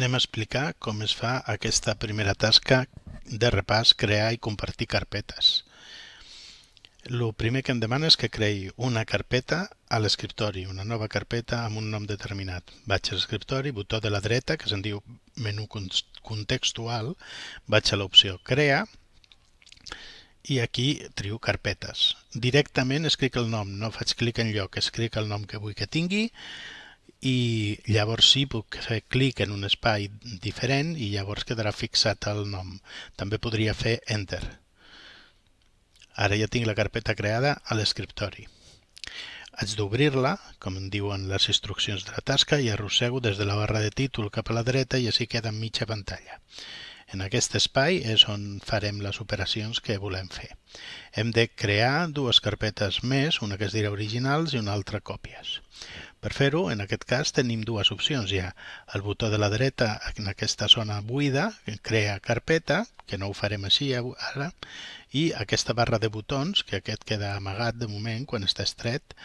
anem a explicar com es fa aquesta primera tasca de repàs, crear i compartir carpetes. El primer que em demana és que creï una carpeta a l'escriptori, una nova carpeta amb un nom determinat. Vaig a l'escriptori, botó de la dreta, que se'n diu menú contextual, vaig a l'opció Crea, i aquí trio carpetes. Directament escric el nom, no faig clic en lloc, escric el nom que vull que tingui i llavors sí puc fer clic en un espai diferent i llavors quedarà fixat el nom. També podria fer Enter. Ara ja tinc la carpeta creada a l'escriptori. Haig d'obrir-la, com en diuen les instruccions de la tasca, i arrossego des de la barra de títol cap a la dreta i així queda en mitja pantalla. En aquest espai és on farem les operacions que volem fer. Hem de crear dues carpetes més, una que es dirà originals i una altra còpies. Per fer-ho, en aquest cas, tenim dues opcions. Hi ha el botó de la dreta en aquesta zona buida, que crea carpeta, que no ho farem així ara, i aquesta barra de botons, que aquest queda amagat de moment quan està estret,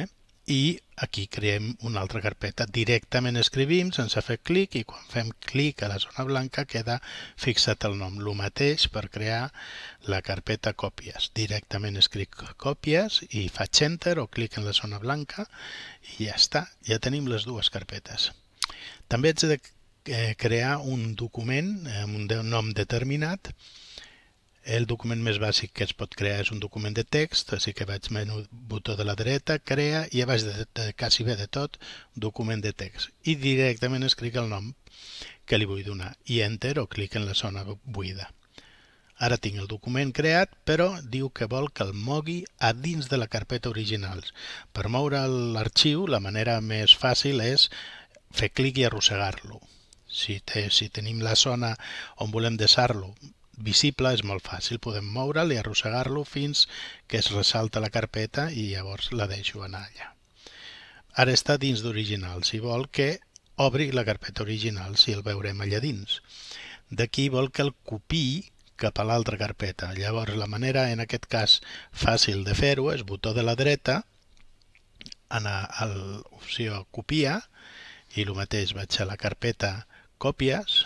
eh? I aquí creem una altra carpeta. Directament escrivim sense fer clic i quan fem clic a la zona blanca queda fixat el nom. El mateix per crear la carpeta còpies. Directament escric còpies i faig enter o clic en la zona blanca i ja està. Ja tenim les dues carpetes. També haig de eh, crear un document amb un nom determinat el document més bàsic que es pot crear és un document de text, així que vaig menú botó de la dreta, crea i a baix de, de quasi bé de tot, document de text. I directament escric el nom que li vull donar i enter o clic en la zona buida. Ara tinc el document creat, però diu que vol que el mogui a dins de la carpeta originals. Per moure l'arxiu, la manera més fàcil és fer clic i arrossegar-lo. Si, te, si tenim la zona on volem deixar-lo visible és molt fàcil, podem moure'l i arrossegar-lo fins que es ressalta la carpeta i llavors la deixo anar allà. Ara està dins d'original, si vol que obri la carpeta original, si el veurem allà dins. D'aquí vol que el copiï cap a l'altra carpeta. Llavors la manera, en aquest cas, fàcil de fer-ho és botó de la dreta, anar a l'opció copia i el mateix vaig a la carpeta còpies,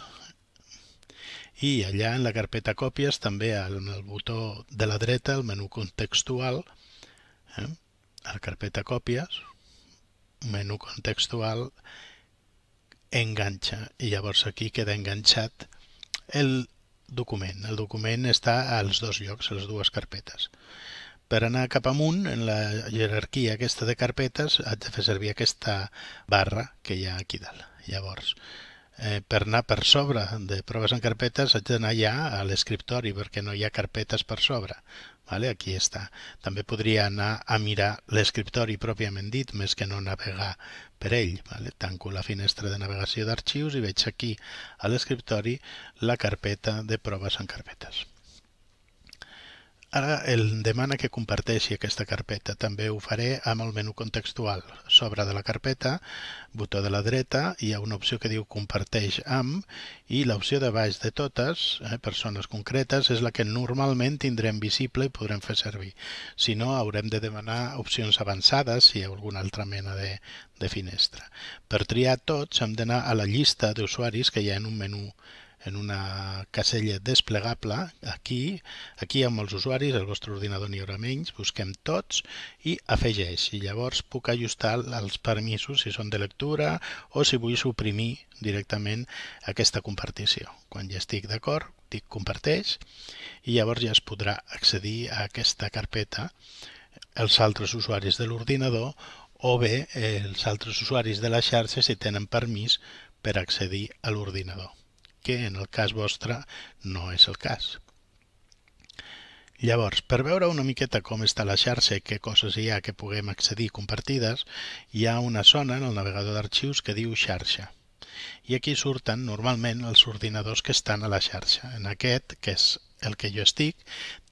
i allà en la carpeta còpies també en el botó de la dreta, el menú contextual, eh, a la carpeta còpies, menú contextual, enganxa i llavors aquí queda enganxat el document. El document està als dos llocs, a les dues carpetes. Per anar cap amunt, en la jerarquia aquesta de carpetes, haig de fer servir aquesta barra que hi ha aquí dalt. Llavors, eh, per anar per sobre de proves en carpetes haig d'anar ja a l'escriptori perquè no hi ha carpetes per sobre. Vale? Aquí està. També podria anar a mirar l'escriptori pròpiament dit, més que no navegar per ell. Vale? Tanco la finestra de navegació d'arxius i veig aquí a l'escriptori la carpeta de proves en carpetes. Ara el demana que comparteixi aquesta carpeta. També ho faré amb el menú contextual. Sobre de la carpeta, botó de la dreta, hi ha una opció que diu comparteix amb i l'opció de baix de totes, eh, persones concretes, és la que normalment tindrem visible i podrem fer servir. Si no, haurem de demanar opcions avançades si hi ha alguna altra mena de, de finestra. Per triar tots hem d'anar a la llista d'usuaris que hi ha en un menú en una casella desplegable, aquí, aquí amb els usuaris, el vostre ordinador n'hi haurà menys, busquem tots i afegeix. I llavors puc ajustar els permisos si són de lectura o si vull suprimir directament aquesta compartició. Quan ja estic d'acord, dic comparteix i llavors ja es podrà accedir a aquesta carpeta els altres usuaris de l'ordinador o bé els altres usuaris de la xarxa si tenen permís per accedir a l'ordinador que en el cas vostre no és el cas. Llavors, per veure una miqueta com està la xarxa i què coses hi ha que puguem accedir compartides, hi ha una zona en el navegador d'arxius que diu xarxa. I aquí surten normalment els ordinadors que estan a la xarxa. En aquest, que és el que jo estic,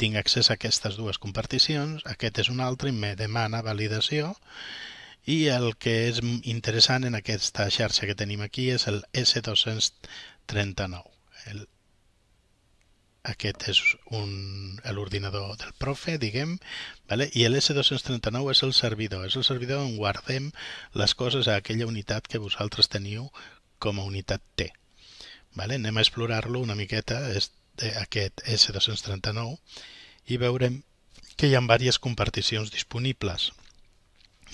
tinc accés a aquestes dues comparticions, aquest és un altre i me demana validació i el que és interessant en aquesta xarxa que tenim aquí és el S239. El, aquest és l'ordinador del profe, diguem, vale? i l'S239 és el servidor, és el servidor on guardem les coses a aquella unitat que vosaltres teniu com a unitat T. Vale? Anem a explorar-lo una miqueta, aquest S239, i veurem que hi ha diverses comparticions disponibles.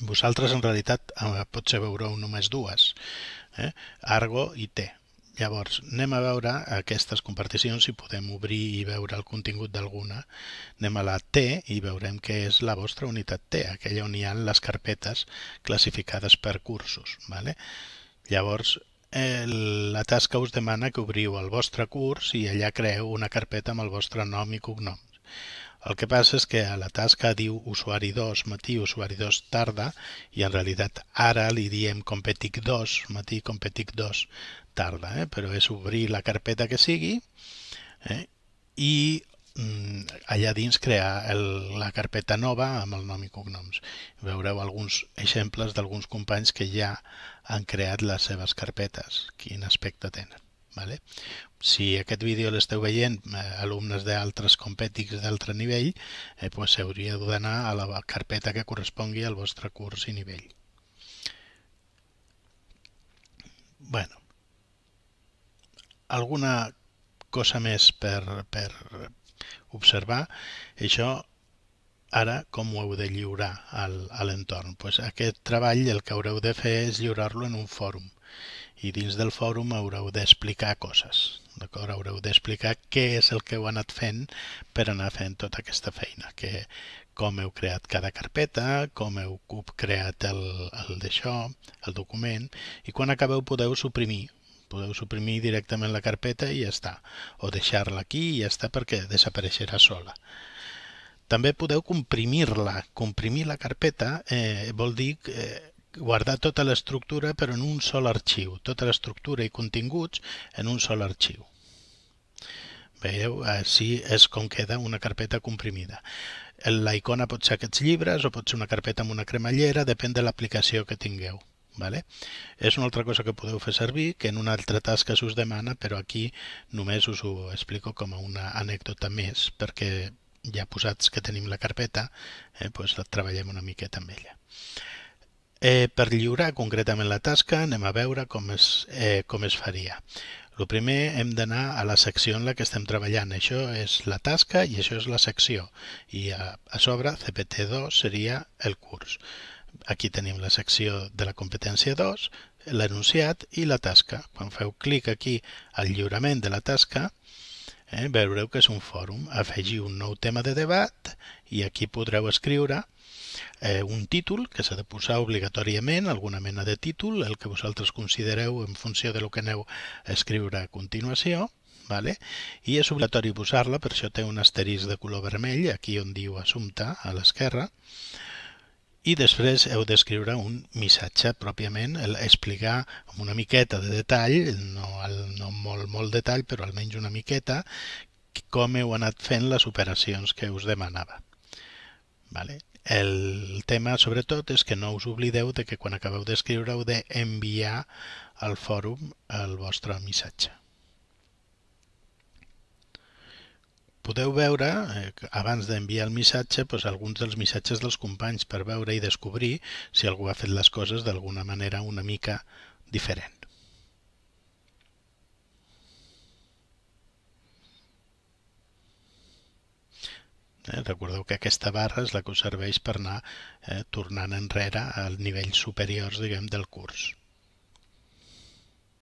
Vosaltres en realitat eh, potser veureu només dues, eh? Argo i T. Llavors, anem a veure aquestes comparticions si podem obrir i veure el contingut d'alguna. Anem a la T i veurem què és la vostra unitat T, aquella on hi ha les carpetes classificades per cursos. Vale? Llavors, el, la tasca us demana que obriu el vostre curs i allà creeu una carpeta amb el vostre nom i cognoms. El que passa és que a la tasca diu usuari 2 matí, usuari 2 tarda i en realitat ara li diem competic 2 matí, competic 2 tarda, eh? però és obrir la carpeta que sigui eh? i mm, allà dins crear el, la carpeta nova amb el nom i cognoms. Veureu alguns exemples d'alguns companys que ja han creat les seves carpetes, quin aspecte tenen. Vale? Si aquest vídeo l'esteu veient eh, alumnes d'altres compètics d'altre nivell, eh, pues hauria d'anar a la carpeta que correspongui al vostre curs i nivell. Bueno, alguna cosa més per, per observar. Això ara com ho heu de lliurar al, a l'entorn? Pues aquest treball el que haureu de fer és lliurar-lo en un fòrum i dins del fòrum haureu d'explicar coses. D'acord? Haureu d'explicar què és el que heu anat fent per anar fent tota aquesta feina, que com heu creat cada carpeta, com heu creat el, el d'això, el document, i quan acabeu podeu suprimir podeu suprimir directament la carpeta i ja està, o deixar-la aquí i ja està perquè desapareixerà sola. També podeu comprimir-la. Comprimir la carpeta eh, vol dir eh, guardar tota l'estructura però en un sol arxiu, tota l'estructura i continguts en un sol arxiu. Veieu? Així és com queda una carpeta comprimida. La icona pot ser aquests llibres o pot ser una carpeta amb una cremallera, depèn de l'aplicació que tingueu. Vale? És una altra cosa que podeu fer servir, que en una altra tasca s'us demana, però aquí només us ho explico com a una anècdota més, perquè ja posats que tenim la carpeta, eh, doncs la treballem una miqueta amb ella. Eh, per lliurar concretament la tasca anem a veure com es, eh, com es faria. El primer hem d'anar a la secció en la que estem treballant. Això és la tasca i això és la secció. I a, a sobre CPT2 seria el curs. Aquí tenim la secció de la competència 2, l'enunciat i la tasca. Quan feu clic aquí al lliurament de la tasca, eh, veureu que és un fòrum. Afegiu un nou tema de debat i aquí podreu escriure eh, un títol que s'ha de posar obligatòriament, alguna mena de títol, el que vosaltres considereu en funció de lo que aneu a escriure a continuació, vale? i és obligatori posar-la, per això té un asterisc de color vermell, aquí on diu assumpte, a l'esquerra, i després heu d'escriure un missatge pròpiament, explicar amb una miqueta de detall, no, no molt, molt detall, però almenys una miqueta, com heu anat fent les operacions que us demanava. Vale? El tema, sobretot, és que no us oblideu de que quan acabeu d'escriure heu d'enviar al fòrum el vostre missatge. podeu veure, eh, abans d'enviar el missatge, doncs, alguns dels missatges dels companys per veure i descobrir si algú ha fet les coses d'alguna manera una mica diferent. Eh, recordeu que aquesta barra és la que us serveix per anar eh, tornant enrere al nivell superiors diguem, del curs.